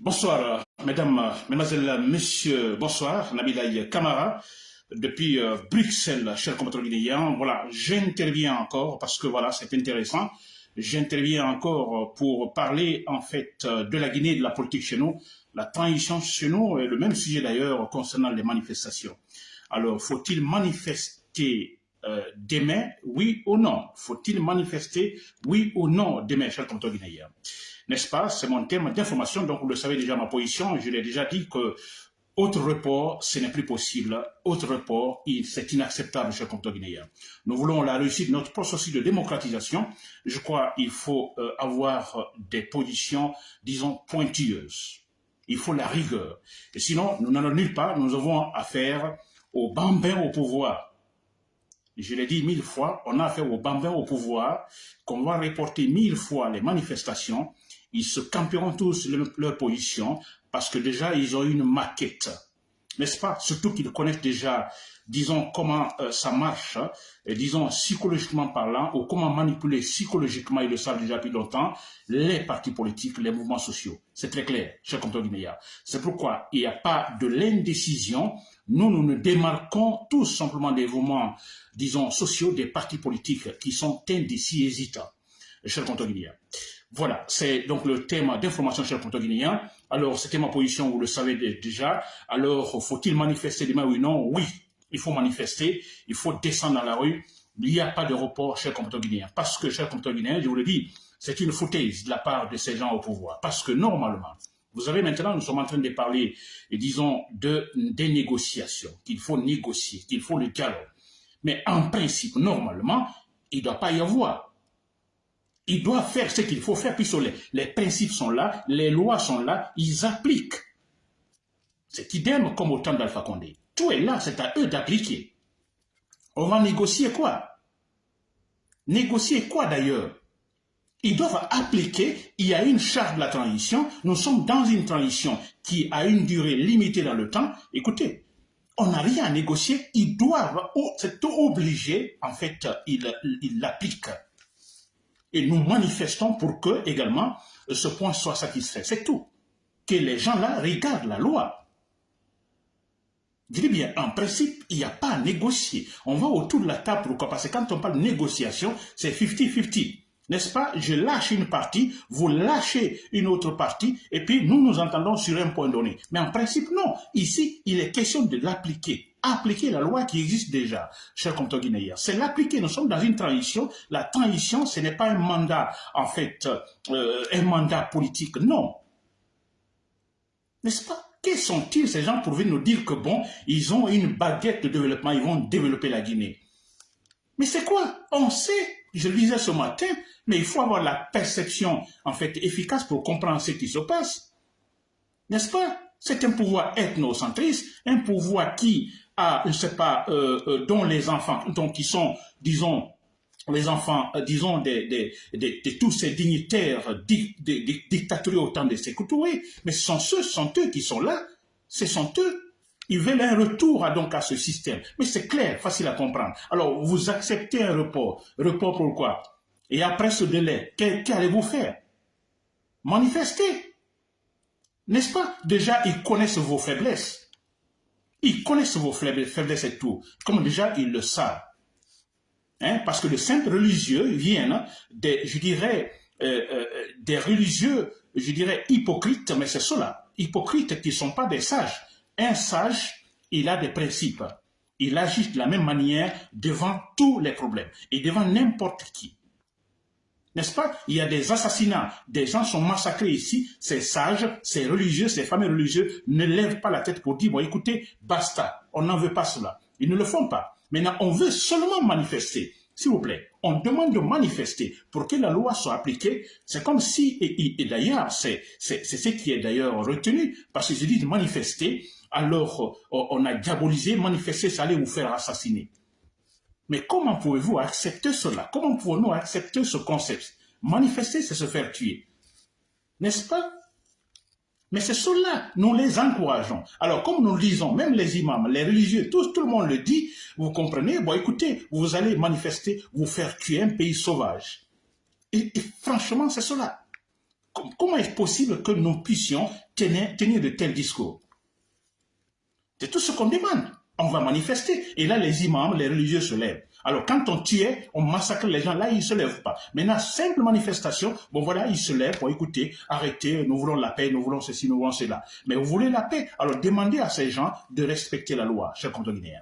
Bonsoir, mesdames, mesdemoiselles, messieurs, bonsoir, Nabilaï Kamara, depuis euh, Bruxelles, chers compatriotes guinéens. Voilà, j'interviens encore parce que voilà, c'est intéressant. J'interviens encore pour parler en fait de la Guinée, de la politique chez nous, la transition chez nous, et le même sujet d'ailleurs concernant les manifestations. Alors, faut-il manifester euh, demain, oui ou non? Faut-il manifester, oui ou non, demain, chers compatriotes guinéens? N'est-ce pas? C'est mon thème d'information, donc vous le savez déjà ma position, je l'ai déjà dit que autre report, ce n'est plus possible. Autre report, c'est inacceptable, chers compatriotes guinéens. Nous voulons la réussite de notre processus de démocratisation. Je crois qu'il faut euh, avoir des positions, disons, pointilleuses. Il faut la rigueur. Et sinon, nous n'allons nulle part. Nous avons affaire aux bambins au pouvoir. Je l'ai dit mille fois, on a affaire aux bambins au pouvoir, qu'on va reporter mille fois les manifestations ils se camperont tous leur position parce que déjà, ils ont une maquette. N'est-ce pas? Surtout qu'ils connaissent déjà, disons, comment euh, ça marche, hein, et disons, psychologiquement parlant, ou comment manipuler psychologiquement, ils le savent déjà depuis longtemps, les partis politiques, les mouvements sociaux. C'est très clair, cher compteur Guinéa. C'est pourquoi il n'y a pas de l'indécision. Nous, nous nous démarquons tout simplement des mouvements, disons, sociaux, des partis politiques qui sont indécis hésitants, cher compteur Guinéa. Voilà, c'est donc le thème d'information chez le guinéen. Alors, c'était ma position, vous le savez déjà. Alors, faut-il manifester demain ou non? Oui, il faut manifester, il faut descendre dans la rue. Il n'y a pas de report chez le guinéen. Parce que, cher le guinéen, je vous le dis, c'est une foutaise de la part de ces gens au pouvoir. Parce que, normalement, vous savez, maintenant, nous sommes en train de parler, disons, de, des négociations, qu'il faut négocier, qu'il faut le dialogue. Mais en principe, normalement, il ne doit pas y avoir il doit faire ce qu'il faut faire, puisque les, les principes sont là, les lois sont là, ils appliquent. C'est idem comme au temps d'Alpha Condé. Tout est là, c'est à eux d'appliquer. On va négocier quoi? Négocier quoi d'ailleurs? Ils doivent appliquer, il y a une charte de la transition, nous sommes dans une transition qui a une durée limitée dans le temps. Écoutez, on n'a rien à négocier, ils doivent, c'est obligé, en fait, ils l'appliquent et nous manifestons pour que également ce point soit satisfait. C'est tout. Que les gens là regardent la loi. Je dis bien, en principe, il n'y a pas à négocier. On va autour de la table, pourquoi? Parce que quand on parle de négociation, c'est 50-50. N'est-ce pas? Je lâche une partie, vous lâchez une autre partie, et puis nous nous entendons sur un point donné. Mais en principe, non. Ici, il est question de l'appliquer appliquer la loi qui existe déjà, cher compteur guinéen. C'est l'appliquer. Nous sommes dans une transition. La transition, ce n'est pas un mandat, en fait, euh, un mandat politique. Non. N'est-ce pas? Quels sont-ils, ces gens, pour venir nous dire que, bon, ils ont une baguette de développement, ils vont développer la Guinée? Mais c'est quoi? On sait, je le disais ce matin, mais il faut avoir la perception, en fait, efficace pour comprendre ce qui se passe. N'est-ce pas? C'est un pouvoir ethnocentriste, un pouvoir qui à, je sais pas, euh, euh, dont les enfants, donc qui sont, disons, les enfants, euh, disons, des, des, de tous ces dignitaires di, dictatoriaux au temps de ces mais ce sont ceux, sont eux qui sont là, ce sont eux. Ils veulent un retour à, donc à ce système. Mais c'est clair, facile à comprendre. Alors, vous acceptez un report. Report pourquoi Et après ce délai, qu'allez-vous faire? Manifester. N'est-ce pas? Déjà, ils connaissent vos faiblesses. Ils connaissent vos faiblesses et tout, comme déjà ils le savent. Hein, parce que les simples religieux viennent des, je dirais, euh, euh, des religieux, je dirais, hypocrites, mais c'est cela, hypocrites qui ne sont pas des sages. Un sage, il a des principes. Il agit de la même manière devant tous les problèmes et devant n'importe qui. N'est-ce pas? Il y a des assassinats, des gens sont massacrés ici, ces sages, ces religieux, ces familles religieuses ne lèvent pas la tête pour dire, bon écoutez, basta, on n'en veut pas cela. Ils ne le font pas. Maintenant, on veut seulement manifester. S'il vous plaît, on demande de manifester pour que la loi soit appliquée. C'est comme si, et, d'ailleurs, c'est ce qui est d'ailleurs retenu, parce que je dis de manifester, alors on a diabolisé, manifester, ça allait vous faire assassiner. Mais comment pouvez-vous accepter cela? Comment pouvons-nous accepter ce concept? Manifester, c'est se faire tuer. N'est-ce pas? Mais c'est cela, nous les encourageons. Alors, comme nous le disons, même les imams, les religieux, tout, le monde le dit, vous comprenez? Bon, écoutez, vous allez manifester, vous faire tuer un pays sauvage. Et, franchement, c'est cela. comment est-ce possible que nous puissions tenir de tels discours? C'est tout ce qu'on demande. On va manifester. Et là, les imams, les religieux se lèvent. Alors, quand on tuait, on massacre les gens, là, ils ne se lèvent pas. Maintenant, simple manifestation, bon voilà, ils se lèvent pour écouter, arrêter, nous voulons la paix, nous voulons ceci, nous voulons cela. Mais vous voulez la paix, alors demandez à ces gens de respecter la loi, chers Guinéens.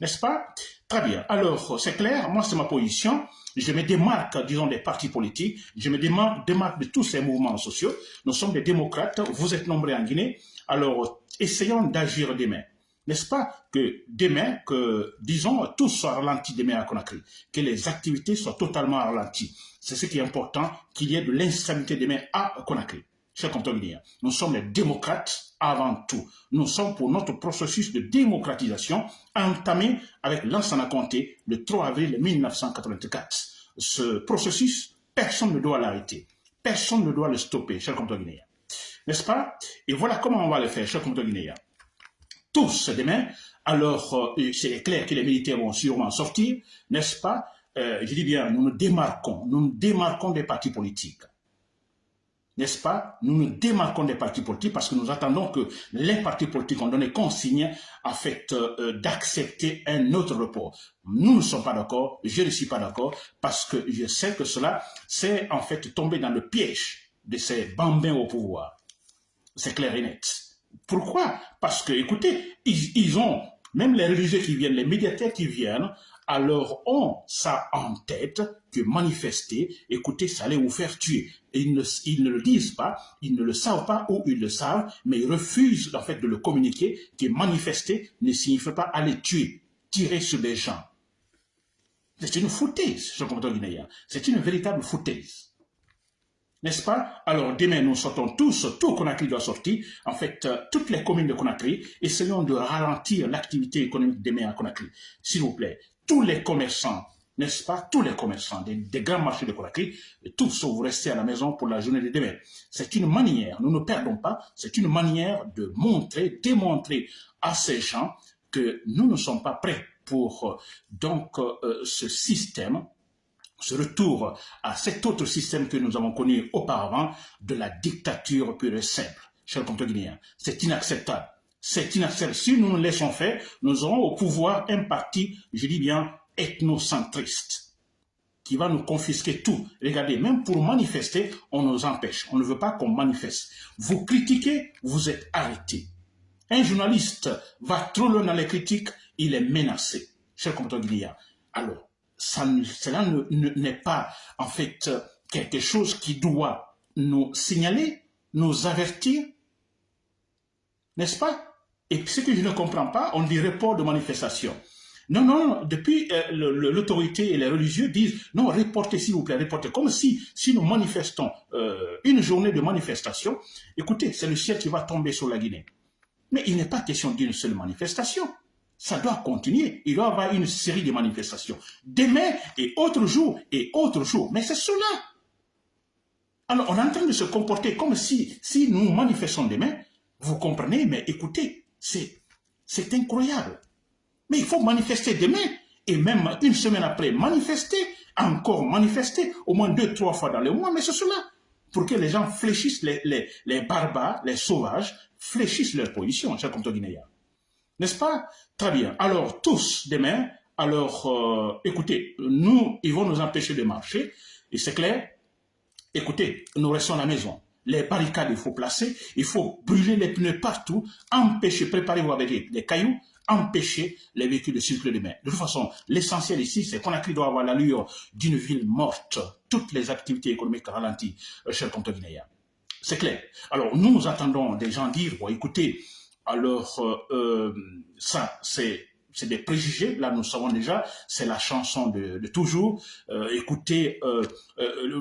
N'est-ce pas? Très bien. Alors, c'est clair, moi, c'est ma position. Je me démarque, disons, des partis politiques. Je me démarque, démarque de tous ces mouvements sociaux. Nous sommes des démocrates. Vous êtes nombreux en Guinée. Alors, essayons d'agir demain. N'est-ce pas que demain, que, disons, tout soit ralenti demain à Conakry, que les activités soient totalement ralenties. C'est ce qui est important, qu'il y ait de l'instabilité demain à Conakry. Chers compatriotes nous sommes les démocrates avant tout. Nous sommes pour notre processus de démocratisation entamé avec Lansana Conté le 3 avril 1984. Ce processus, personne ne doit l'arrêter. Personne ne doit le stopper, chers compatriotes N'est-ce pas? Et voilà comment on va le faire, chers compatriotes tous demain, alors euh, c'est clair que les militaires vont sûrement sortir, n'est-ce pas? Euh, Je dis bien, nous nous démarquons, nous nous démarquons des partis politiques. N'est-ce pas? Nous nous démarquons des partis politiques parce que nous attendons que les partis politiques ont donné consigne euh, d'accepter un autre report. Nous ne sommes pas d'accord, je ne suis pas d'accord parce que je sais que cela, c'est en fait tomber dans le piège de ces bambins au pouvoir. C'est clair et net. Pourquoi? Parce que, écoutez, ils, ont, même les religieux qui viennent, les médiateurs qui viennent, alors ont ça en tête que manifester, écoutez, ça allait vous faire tuer. Et ils ne, le disent pas, ils ne le savent pas ou ils le savent, mais ils refusent en fait de le communiquer que manifester ne signifie pas aller tuer, tirer sur des gens. C'est une foutaise, ce combattant guinéen. C'est une véritable foutaise. N'est-ce pas? Alors demain, nous sortons tous, tout Conakry doit sortir. En fait, euh, toutes les communes de Conakry, essayons de ralentir l'activité économique demain à Conakry. S'il vous plaît, tous les commerçants, n'est-ce pas? Tous les commerçants des, grands marchés de Conakry, tous vous restez à la maison pour la journée de demain. C'est une manière, nous ne perdons pas, c'est une manière de montrer, démontrer à ces gens que nous ne sommes pas prêts pour euh, donc euh, ce système ce retour à cet autre système que nous avons connu auparavant de la dictature pure et simple. Chers guinéens, c'est inacceptable. C'est inacceptable. Si nous nous laissons faire, nous aurons au pouvoir un parti, je dis bien, ethnocentriste, qui va nous confisquer tout. Regardez, même pour manifester, on nous empêche. On ne veut pas qu'on manifeste. Vous critiquez, vous êtes arrêté. Un journaliste va trop loin dans les critiques, il est menacé. Chers guinéens, alors, cela n'est pas en fait quelque chose qui doit nous signaler, nous avertir, n'est-ce pas? Et ce que je ne comprends pas, on dit report de manifestation. Non, non, depuis euh, l'autorité et les religieux disent non, reportez s'il vous plaît, reportez. Comme si, si nous manifestons euh, une journée de manifestation, écoutez, c'est le ciel qui va tomber sur la Guinée. Mais il n'est pas question d'une seule manifestation ça doit continuer. Il doit y avoir une série de manifestations. Demain et autre jour et autre jour. Mais c'est cela. Alors, on est en train de se comporter comme si, si nous manifestons demain, vous comprenez, mais écoutez, c'est, c'est incroyable. Mais il faut manifester demain et même une semaine après, manifester, encore manifester, au moins deux, trois fois dans le mois, mais c'est cela. Pour que les gens fléchissent, les, les, les barbares, les sauvages, fléchissent leur position, cher compte guinéen. N'est-ce pas? Très bien. Alors, tous demain, alors, euh, écoutez, nous, ils vont nous empêcher de marcher, et c'est clair. Écoutez, nous restons à la maison. Les barricades, il faut placer, il faut brûler les pneus partout, empêcher, préparez-vous avec des cailloux, empêcher les véhicules de circuler demain. De toute façon, l'essentiel ici, c'est qu'on a doit avoir l'allure d'une ville morte. Toutes les activités économiques ralenties, euh, chers comptes guinéens. C'est clair. Alors, nous, nous attendons des gens dire, bon, écoutez, alors, euh, euh, ça, c'est c'est des préjugés, là nous savons déjà, c'est la chanson de, toujours. Euh, écoutez,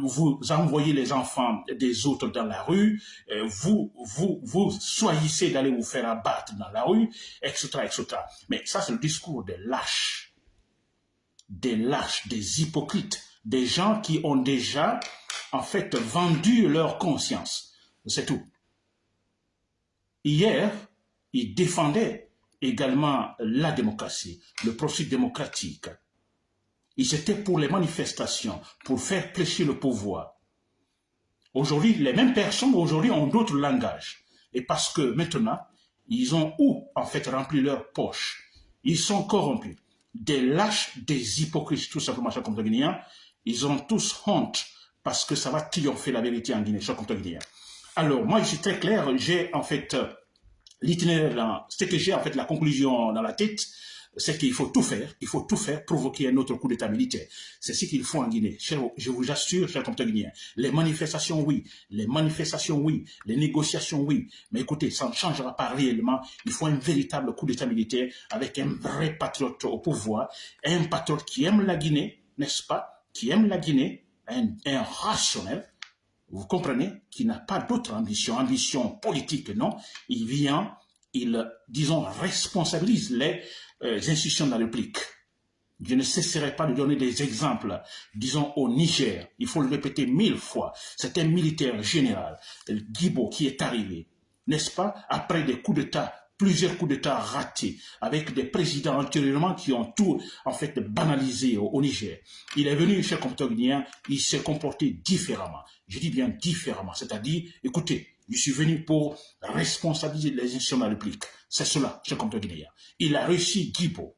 vous envoyez les enfants des autres dans la rue, vous, vous, vous choisissez d'aller vous faire abattre dans la rue, etc. etc. Mais ça c'est le discours des lâches, des lâches, des hypocrites, des gens qui ont déjà en fait vendu leur conscience. C'est tout. Hier, il défendait également la démocratie, le processus démocratique. Ils étaient pour les manifestations, pour faire fléchir le pouvoir. Aujourd'hui, les mêmes personnes aujourd'hui ont d'autres langages. Et parce que maintenant, ils ont où, en fait, rempli leur poche? Ils sont corrompus. Des lâches, des hypocrites, tout simplement, chers compatriotes guinéens. Ils ont tous honte parce que ça va triompher la vérité en Guinée, chers compatriotes guinéens. Alors, moi, je suis très clair. J'ai, en fait, l'itinéraire, c'est que j'ai, en fait, la conclusion dans la tête c'est qu'il faut tout faire, il faut tout faire, provoquer un autre coup d'état militaire. C'est ce qu'il faut en Guinée. Je vous assure, chers compatriotes guinéens, les manifestations, oui, les manifestations, oui, les négociations, oui, mais écoutez, ça ne changera pas réellement. Il faut un véritable coup d'état militaire avec un vrai patriote au pouvoir, un patriote qui aime la Guinée, n'est-ce pas, qui aime la Guinée, un, un rationnel, vous comprenez, qui n'a pas d'autre ambition, ambition politique, non, il vient il, disons, responsabilise les euh, institutions de la République. Je ne cesserai pas de donner des exemples. Disons au Niger, il faut le répéter mille fois, c'est un militaire général, Guibo, qui est arrivé, n'est-ce pas, après des coups d'État, plusieurs coups d'État ratés, avec des présidents antérieurement qui ont tout, en fait, banalisé au, Niger. Il est venu chez Comptognien, il s'est comporté différemment. Je dis bien différemment, c'est-à-dire, écoutez, je suis venu pour responsabiliser les institutions de la République. C'est cela, comprends guinéen. Il a réussi Guibo.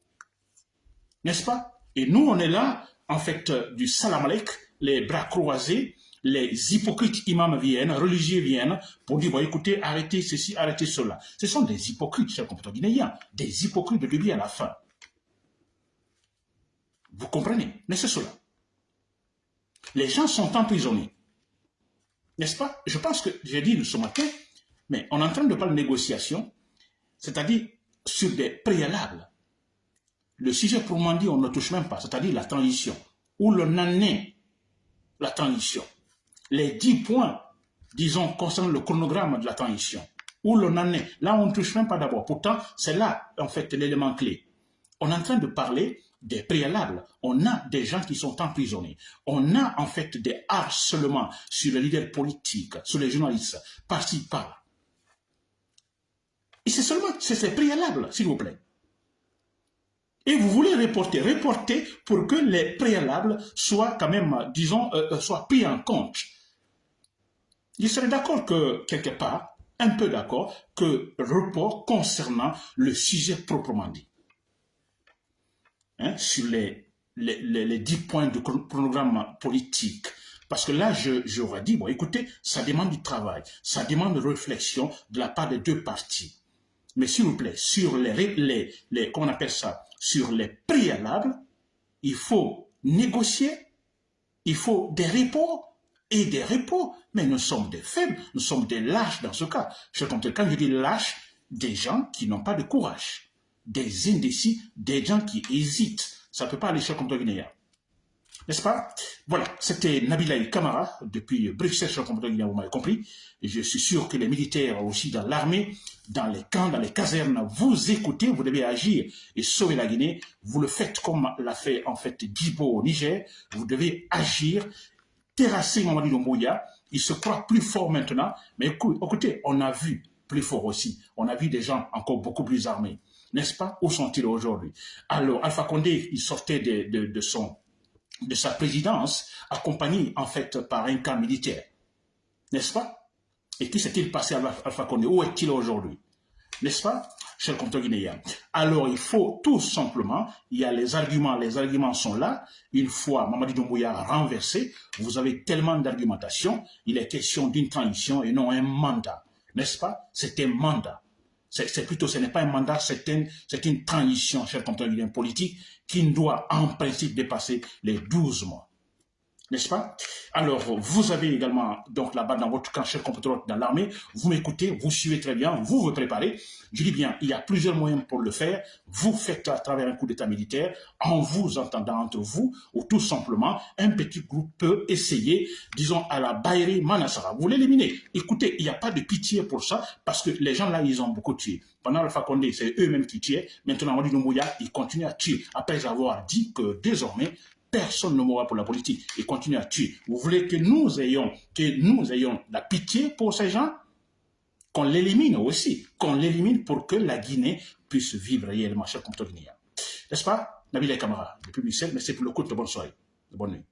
N'est-ce pas? Et nous, on est là, en fait, euh, du salamalek, les bras croisés, les hypocrites imams viennent, religieux viennent, pour dire, écoutez, arrêtez ceci, arrêtez cela. Ce sont des hypocrites, chers compatriotes guinéens, des hypocrites de début à la fin. Vous comprenez? Mais c'est cela. Les gens sont emprisonnés. N'est-ce pas? Je pense que j'ai dit ce matin, mais on est en train de parler de négociation, c'est-à-dire sur des préalables. Le sujet pour dit, on ne touche même pas, c'est-à-dire la transition. Où l'on en est, la transition. Les dix points, disons, concernant le chronogramme de la transition. Où l'on en est. Là, on ne touche même pas d'abord. Pourtant, c'est là, en fait, l'élément clé. On est en train de parler des préalables. On a des gens qui sont emprisonnés. On a en fait des harcèlements sur les leaders politiques, sur les journalistes, par-ci, par Et c'est seulement, c'est ces préalables, s'il vous plaît. Et vous voulez reporter, reporter pour que les préalables soient quand même, disons, euh, euh, soient pris en compte. Je serais d'accord que, quelque part, un peu d'accord, que report concernant le sujet proprement dit. Hein, sur les, les, 10 points de chronogramme politique. Parce que là, j'aurais dit, bon, écoutez, ça demande du travail, ça demande de réflexion de la part des deux parties. Mais s'il vous plaît, sur les, les, les, appelle ça, sur les préalables, il faut négocier, il faut des repos et des repos. Mais nous sommes des faibles, nous sommes des lâches dans ce cas. Je quand je dis lâches, des gens qui n'ont pas de courage des indécis, des gens qui hésitent. Ça ne peut pas aller chez le guinéen. N'est-ce pas? Voilà, c'était Nabilaï Kamara, depuis Bruxelles, chez le guinéen, vous m'avez compris. Et je suis sûr que les militaires aussi dans l'armée, dans les camps, dans les casernes, vous écoutez, vous devez agir et sauver la Guinée. Vous le faites comme l'a fait en fait Djibo au Niger. Vous devez agir, Il se croit plus fort maintenant. Mais écoutez, on a vu plus fort aussi. On a vu des gens encore beaucoup plus armés. N'est-ce pas? Où sont-ils aujourd'hui? Alors, Alpha Condé, il sortait de, son, de sa présidence, accompagné en fait par un camp militaire, n'est-ce pas? Et qui s'est-il passé à Alpha Condé? Où est-il aujourd'hui? N'est-ce pas cher compteur guinéen. Alors, il faut tout simplement, il y a les arguments, les arguments sont là. Une fois Mamadi Doumbouya renversé, vous avez tellement d'argumentation, il est question d'une transition et non un mandat. N'est-ce pas? C'est un mandat c'est plutôt, ce n'est pas un mandat, c'est une, transition, cher compagnon politique, qui doit en principe dépasser les 12 mois n'est-ce pas? Alors, vous avez également, donc là-bas dans votre camp, cher compatriote dans l'armée, vous m'écoutez, vous suivez très bien, vous vous préparez. Je dis bien, il y a plusieurs moyens pour le faire. Vous faites à travers un coup d'état militaire, en vous entendant entre vous, ou tout simplement, un petit groupe peut essayer, disons, à la Baïri Manassara. Vous l'éliminez. Écoutez, il n'y a pas de pitié pour ça, parce que les gens là, ils ont beaucoup tué. Pendant le Condé, c'est eux-mêmes qui tuaient. Maintenant, on dit Mouya, ils continuent à tuer, après avoir dit que désormais, personne ne mourra pour la politique et continue à tuer. Vous voulez que nous ayons, que nous ayons la pitié pour ces gens? Qu'on l'élimine aussi, qu'on l'élimine pour que la Guinée puisse vivre réellement, cher compte N'est-ce pas Nabil Kamara, depuis Bruxelles, c'est pour le coup de bonne soirée, bonne nuit.